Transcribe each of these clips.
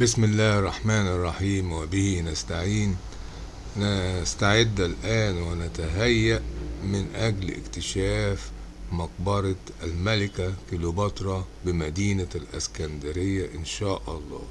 بسم الله الرحمن الرحيم وبه نستعين. نستعد الآن ونتهيأ من أجل اكتشاف مقبرة الملكة كليوباترا بمدينة الأسكندرية إن شاء الله.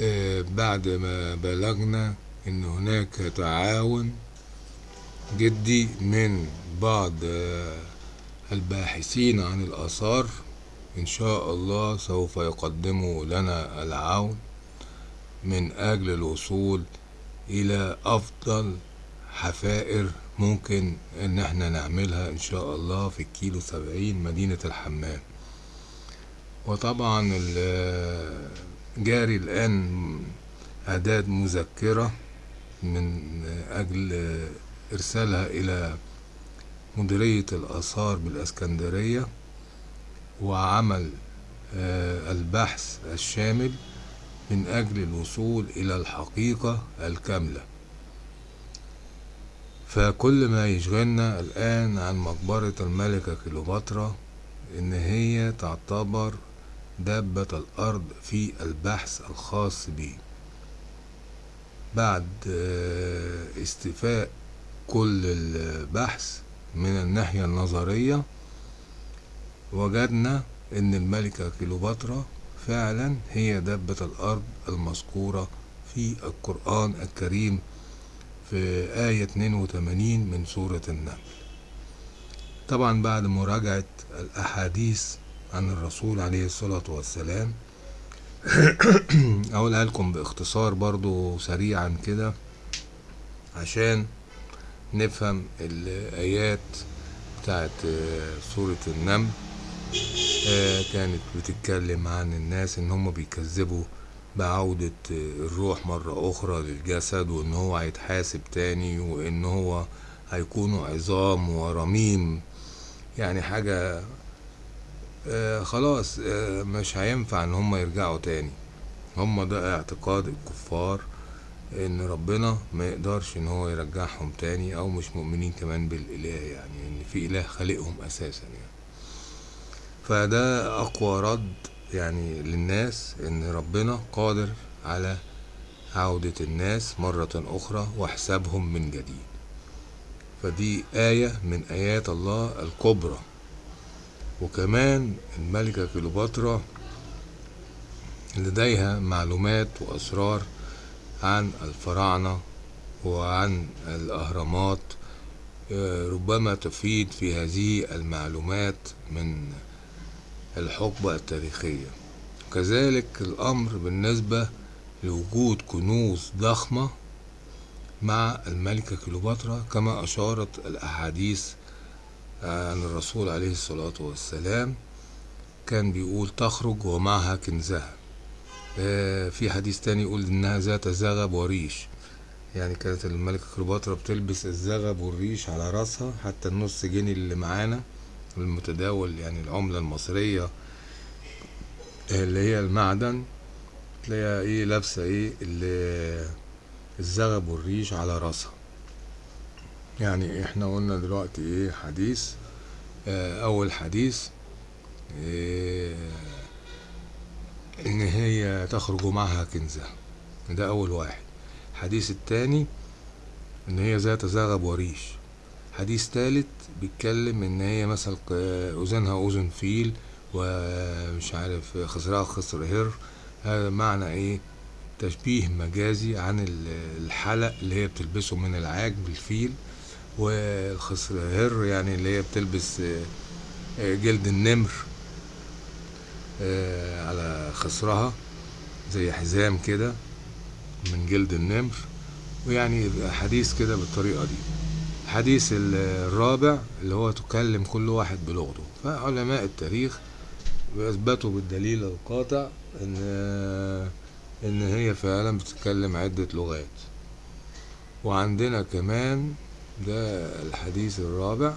آه، بعد ما بلغنا إن هناك تعاون جدي من بعض الباحثين عن الآثار إن شاء الله سوف يقدموا لنا العون من أجل الوصول إلى أفضل حفائر ممكن إن إحنا نعملها إن شاء الله في الكيلو سبعين مدينة الحمام. وطبعا جاري الآن إعداد مذكرة من أجل إرسالها إلى مديرية الآثار بالإسكندرية. وعمل آه، البحث الشامل من أجل الوصول إلى الحقيقة الكاملة. فكل ما يشغلنا الآن عن مقبرة الملكة كليوباترا إن هي تعتبر دابة الأرض في البحث الخاص به بعد آه، استيفاء كل البحث من الناحية النظرية وجدنا إن الملكة كليوباترا فعلا هي دابة الأرض المذكورة في القرآن الكريم في آية 82 من سورة النمل طبعا بعد مراجعة الأحاديث عن الرسول عليه الصلاة والسلام أقولها لكم باختصار برضو سريعا كده عشان نفهم الآيات بتاعت سورة النمل. كانت بتتكلم عن الناس إن هم بيكذبوا بعودة آه، الروح مرة أخرى للجسد وإن هو هيتحاسب تاني وإن هو هيكونوا عظام ورميم. يعني حاجة آه، خلاص آه، مش هينفع إن هم يرجعوا تاني. هم ده اعتقاد الكفار إن ربنا ما يقدرش إن هو يرجعهم تاني أو مش مؤمنين كمان بالإله يعني إن في إله خالقهم أساسا يعني. فده أقوى رد يعني للناس إن ربنا قادر على عودة الناس مرة أخرى وحسابهم من جديد. فدي آية من آيات الله الكبرى. وكمان الملكة كليوباترا لديها معلومات وأسرار عن الفراعنة وعن الأهرامات آه، ربما تفيد في هذه المعلومات من الحقبة التاريخية. كذلك الأمر بالنسبة لوجود كنوز ضخمة مع الملكة كليوباترا كما أشارت الأحاديث عن الرسول عليه الصلاة والسلام كان بيقول تخرج ومعها كنزها. آه، في حديث تاني يقول إنها ذات زغب وريش. يعني كانت الملكة كليوباترا بتلبس الزغب والريش على راسها حتى النص جنيه اللي معانا. المتداول يعني العملة المصرية اللي هي المعدن تلاقيها إيه لابسة إيه ال- الزغب والريش على راسها. يعني إحنا قلنا دلوقتي إيه حديث آه، أول حديث إيه إن هي تخرج معها كنزها. ده أول واحد. الحديث التاني إن هي ذات زغب وريش. حديث تالت بيتكلم إن هي مثلا أذنها أذن فيل ومش عارف خصرها خصر هر. هذا معنى إيه؟ تشبيه مجازي عن ال- الحلق اللي هي بتلبسه من العاج بالفيل والخصر هر يعني اللي هي بتلبس آه، جلد النمر آه، على خصرها زي حزام كده من جلد النمر. ويعني حديث كده بالطريقة دي. الحديث ال- الرابع اللي هو تكلم كل واحد بلغته. فعلماء التاريخ بيثبتوا بالدليل القاطع إن إن هي فعلا بتتكلم عدة لغات. وعندنا كمان ده الحديث الرابع.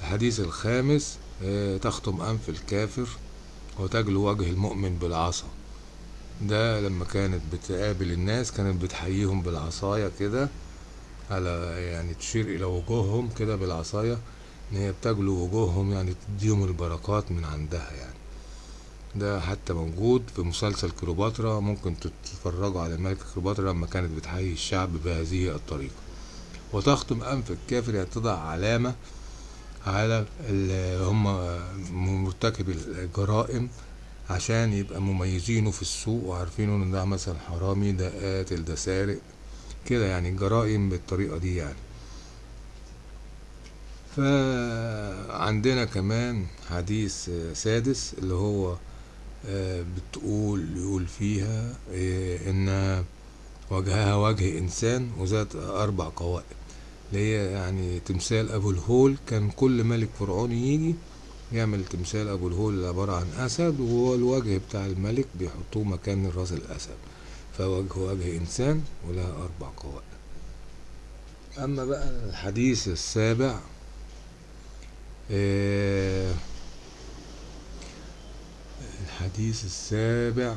الحديث الخامس آه، تخطم أنف الكافر وتجلو وجه المؤمن بالعصا. ده لما كانت بتقابل الناس كانت بتحييهم بالعصاية كده. على يعني تشير إلى وجوههم كده بالعصاية إن هي بتجلو وجوههم يعني تديهم البركات من عندها يعني. ده حتى موجود في مسلسل كليوباترا ممكن تتفرجوا على الملكة كليوباترا لما كانت بتحيي الشعب بهذه الطريقة. وتختم أنف الكافر يعني تضع علامة على اللي هم مرتكب الجرائم عشان يبقى مميزينه في السوق وعارفينه إن ده مثلا حرامي ده قاتل ده سارق. كده يعني الجرائم بالطريقة دي يعني. فعندنا كمان حديث سادس اللي هو بتقول يقول فيها إن وجهها وجه إنسان وذات أربع قوائم اللي هي يعني تمثال أبو الهول كان كل ملك فرعوني يجي يعمل تمثال أبو الهول اللي عبارة عن أسد وهو الوجه بتاع الملك بيحطوه مكان الراس الأسد. فوجه وجه إنسان ولها أربع قوائم. أما بقى الحديث السابع آه الحديث السابع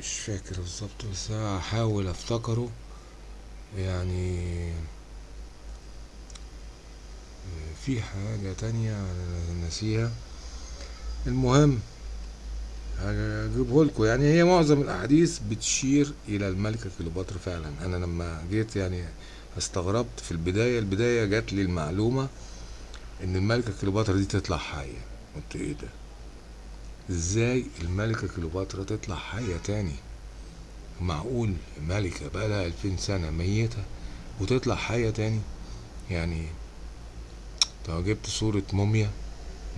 مش فاكر بالظبط بس هحاول أفتكره. يعني في حاجة تانية نسيها. المهم هجيبه لكم. يعني هي معظم الأحاديث بتشير إلى الملكة كليوباترا فعلا. أنا لما جيت يعني استغربت في البداية البداية جات لي المعلومة إن الملكة كليوباترا دي تطلع حية. قلت إيه ده؟ إزاي الملكة كليوباترا تطلع حية تاني؟ معقول ملكة بقالها ألفين سنة ميتة وتطلع حية تاني؟ يعني طب جبت صورة موميا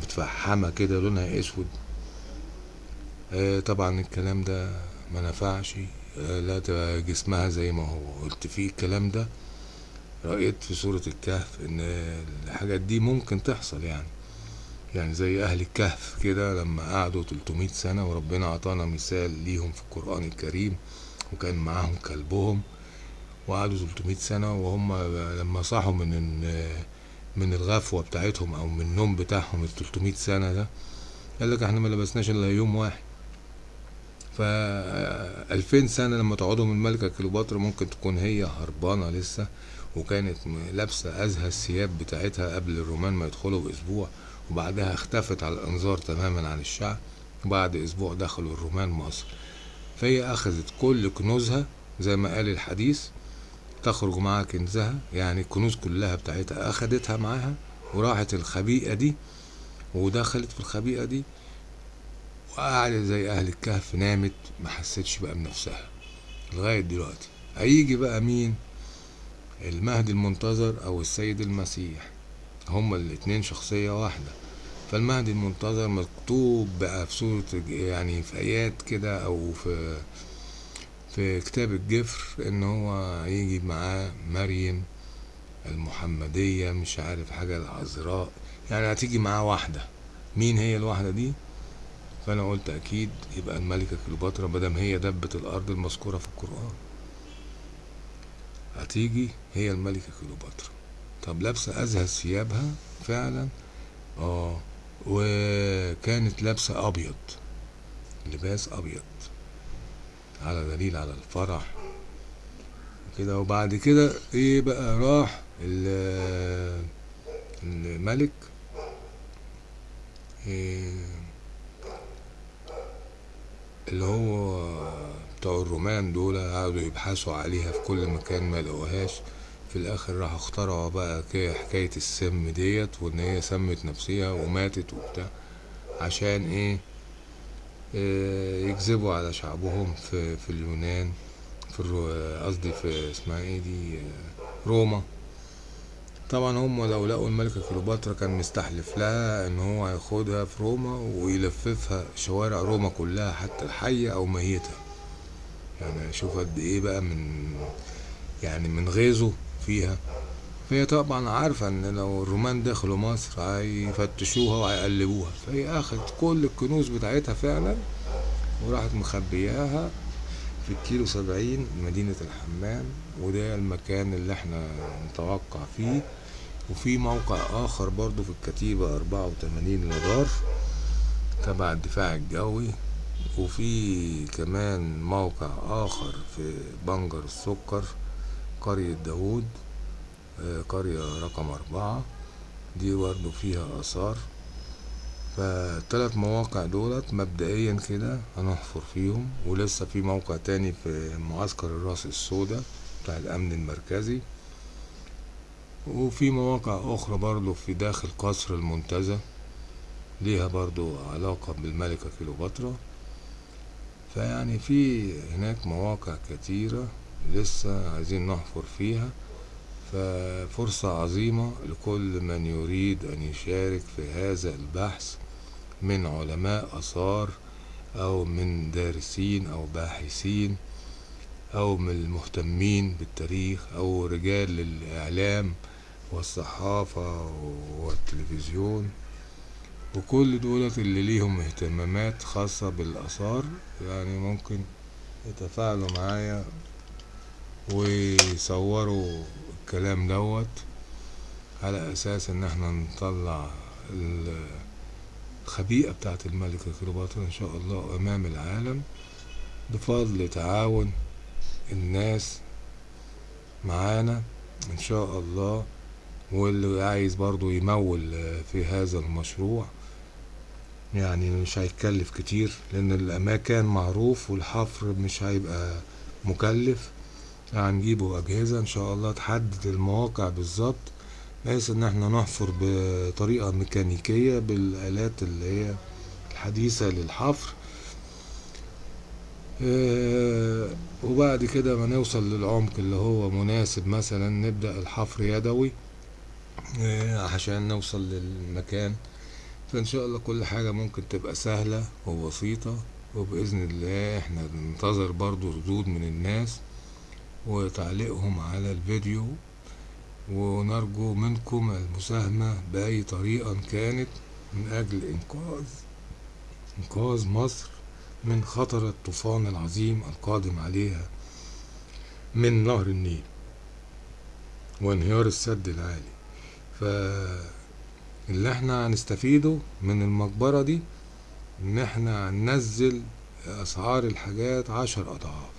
متفحمة كده لونها اسود. آه طبعا الكلام ده ما نفعش. آه لا تبقى جسمها زي ما هو. قلت فيه الكلام ده رأيت في سورة الكهف إن الحاجات دي ممكن تحصل يعني. يعني زي أهل الكهف كده لما قعدوا 300 سنة وربنا عطانا مثال ليهم في القرآن الكريم وكان معاهم كلبهم. وقعدوا 300 سنة وهم لما صحوا من من الغفوة بتاعتهم أو من النوم بتاعهم ال 300 سنة ده قال لك إحنا ما لبسناش إلا يوم واحد. ف 2000 سنة لما تقعدوا من الملكة كليوباترا ممكن تكون هي هربانة لسه وكانت لابسة أزهى الثياب بتاعتها قبل الرومان ما يدخلوا بأسبوع وبعدها اختفت على الأنظار تماما عن الشعب وبعد أسبوع دخلوا الرومان مصر. فهي أخذت كل كنوزها زي ما قال الحديث تخرج معاها كنزها يعني الكنوز كلها بتاعتها أخدتها معاها وراحت الخبيئة دي ودخلت في الخبيئة دي وقعدت زي أهل الكهف نامت ما حستش بقى بنفسها لغاية دلوقتي. هيجي بقى مين؟ المهدي المنتظر أو السيد المسيح. هما الاتنين شخصية واحدة. فالمهدي المنتظر مكتوب بقى في سورة يعني في آيات كده أو في في كتاب الجفر إن هو هيجي معاه مريم المحمدية مش عارف حاجة العذراء. يعني هتيجي معاه واحدة. مين هي الواحدة دي؟ فأنا قلت أكيد يبقى الملكة كليوباترا مادام هي دبة الأرض المذكورة في القرآن. هتيجي هي الملكة كليوباترا. طب لابسة أزهى ثيابها فعلا؟ آه. وكانت لابسة أبيض لباس أبيض. على دليل على الفرح. كده وبعد كده إيه بقى راح الملك. إيه اللي هو بتوع الرومان دول قعدوا يبحثوا عليها في كل مكان ما لقوهاش. في الآخر راحوا اخترعوا بقى حكاية السم ديت وإن هي سمت نفسها وماتت وبتاع عشان إيه, يكذبوا على شعبهم في, في اليونان في قصدي في اسمها إيه دي؟ روما. طبعا هم لو لقوا الملكة كليوباترا كان مستحلف لها إن هو هياخدها في روما ويلففها شوارع روما كلها حتى الحية أو ميتة يعني شوف قد إيه بقى من يعني من غيظه فيها. فهي طبعا عارفة إن لو الرومان دخلوا مصر هيفتشوها وهيقلبوها. فهي أخدت كل الكنوز بتاعتها فعلا وراحت مخبياها في الكيلو سبعين مدينة الحمام وده المكان اللي إحنا نتوقع فيه. وفي موقع آخر برضو في الكتيبة أربعة وتمانين لدار تبع الدفاع الجوي. وفي كمان موقع آخر في بنجر السكر قرية داوود. قرية رقم أربعة دي برضو فيها آثار. فالتلات مواقع دولت مبدئيا كده هنحفر فيهم ولسه في موقع تاني في معسكر الرأس السوداء بتاع الأمن المركزي. وفي مواقع أخرى برضو في داخل قصر المنتزه ليها برضو علاقة بالملكة كيلوباترا فيعني في هناك مواقع كتيرة لسه عايزين نحفر فيها. ففرصة عظيمة لكل من يريد أن يشارك في هذا البحث من علماء آثار أو من دارسين أو باحثين أو من المهتمين بالتاريخ أو رجال الإعلام والصحافة والتلفزيون. وكل دولت اللي ليهم اهتمامات خاصة بالآثار يعني ممكن يتفاعلوا معايا ويصوروا الكلام دوت على أساس إن إحنا نطلع الخبيئة بتاعت الملكة كليوباترا إن شاء الله أمام العالم بفضل تعاون الناس معانا إن شاء الله واللي عايز برضو يمول في هذا المشروع. يعني مش هيتكلف كتير لأن الأماكن معروف والحفر مش هيبقى مكلف. هنجيبوا أجهزة إن شاء الله تحدد المواقع بالظبط بحيث إن إحنا نحفر بطريقة ميكانيكية بالآلات اللي هي الحديثة للحفر. آه وبعد كده ما نوصل للعمق اللي هو مناسب مثلا نبدأ الحفر يدوي آه عشان نوصل للمكان. فإن شاء الله كل حاجة ممكن تبقى سهلة وبسيطة وبإذن الله إحنا ننتظر برضو ردود من الناس. وتعليقهم على الفيديو ونرجو منكم المساهمة بأي طريقة كانت من أجل إنقاذ إنقاذ مصر من خطر الطوفان العظيم القادم عليها من نهر النيل وانهيار السد العالي. فاللي إحنا هنستفيده من المقبرة دي إن إحنا هننزل أسعار الحاجات عشر أضعاف.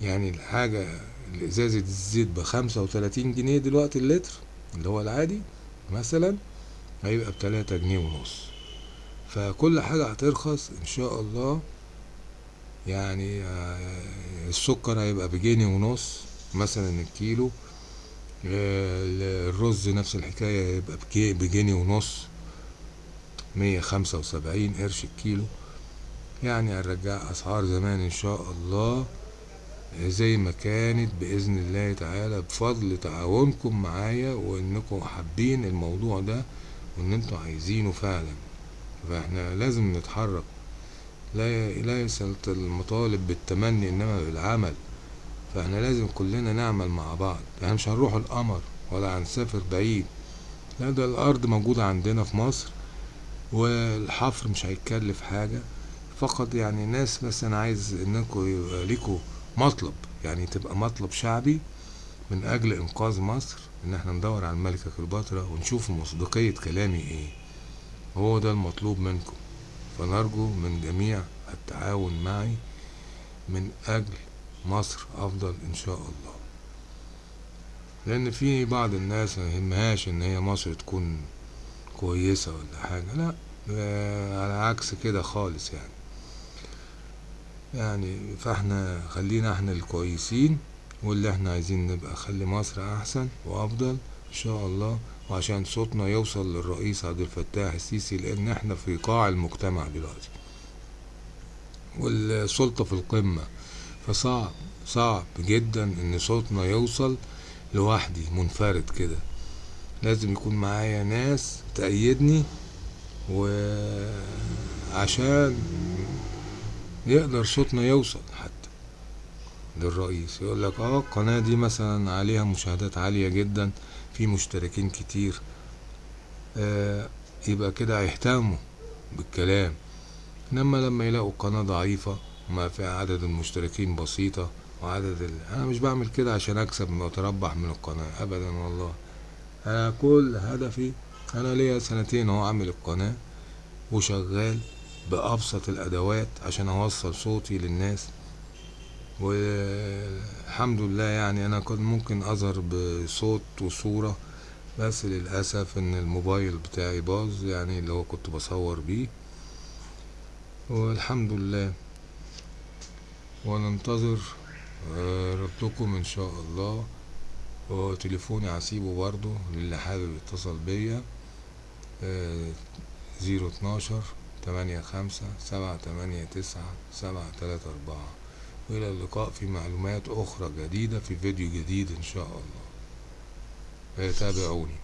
يعني الحاجة إزازة الزيت بخمسة وتلاتين جنيه دلوقتي اللتر اللي هو العادي مثلا هيبقى بتلاتة جنيه ونص. فكل حاجة هترخص إن شاء الله. يعني السكر هيبقى بجنيه ونص مثلا الكيلو. الرز نفس الحكاية هيبقى بجنيه ونص مية خمسة وسبعين قرش الكيلو. يعني هنرجع أسعار زمان إن شاء الله. زي ما كانت بإذن الله تعالى بفضل تعاونكم معايا وإنكم حابين الموضوع ده وإن أنتوا عايزينه فعلا. فإحنا لازم نتحرك. لا ليست المطالب بالتمني إنما بالعمل. فإحنا لازم كلنا نعمل مع بعض. يعني مش هنروح القمر ولا هنسافر بعيد. لا ده الأرض موجودة عندنا في مصر والحفر مش هيتكلف حاجة. فقط يعني ناس بس أنا عايز إنكم يبقى ليكوا مطلب يعني تبقى مطلب شعبي من أجل إنقاذ مصر إن إحنا ندور على الملكة كليوباترا ونشوف مصداقية كلامي إيه. هو ده المطلوب منكم. فنرجو من جميع التعاون معي من أجل مصر أفضل إن شاء الله. لأن في بعض الناس ما يهمهاش إن هي مصر تكون كويسة ولا حاجة لا على عكس كده خالص يعني. يعني فاحنا خلينا إحنا الكويسين واللي إحنا عايزين نبقى خلي مصر احسن وافضل إن شاء الله. وعشان صوتنا يوصل للرئيس عبد الفتاح السيسي لأن إحنا في قاع المجتمع دلوقتي. والسلطة في القمة. فصعب صعب جدا إن صوتنا يوصل لوحدي منفرد كده. لازم يكون معايا ناس تأيدني وعشان يقدر صوتنا يوصل حتى للرئيس. يقول لك آه القناة دي مثلا عليها مشاهدات عالية جدا في مشتركين كتير. آه يبقى كده هيهتموا بالكلام. إنما لما يلاقوا القناة ضعيفة وما فيها عدد المشتركين بسيطة وعدد ال... أنا مش بعمل كده عشان أكسب وأتربح من القناة ابدا والله. أنا كل هدفي أنا ليا سنتين أهو اعمل القناة وشغال. بأبسط الأدوات عشان أوصل صوتي للناس. والحمد لله يعني أنا كنت ممكن أظهر بصوت وصورة بس للأسف إن الموبايل بتاعي باظ يعني اللي هو كنت بصور بيه. والحمد لله. وننتظر آه، ردكم إن شاء الله. وتليفوني هسيبه برضو للي حابب يتصل بيا زيرو اتناشر تمانية خمسة سبعة تمانية تسعة سبعة تلاتة أربعة. وإلى اللقاء في معلومات أخرى جديدة في فيديو جديد إن شاء الله. تابعوني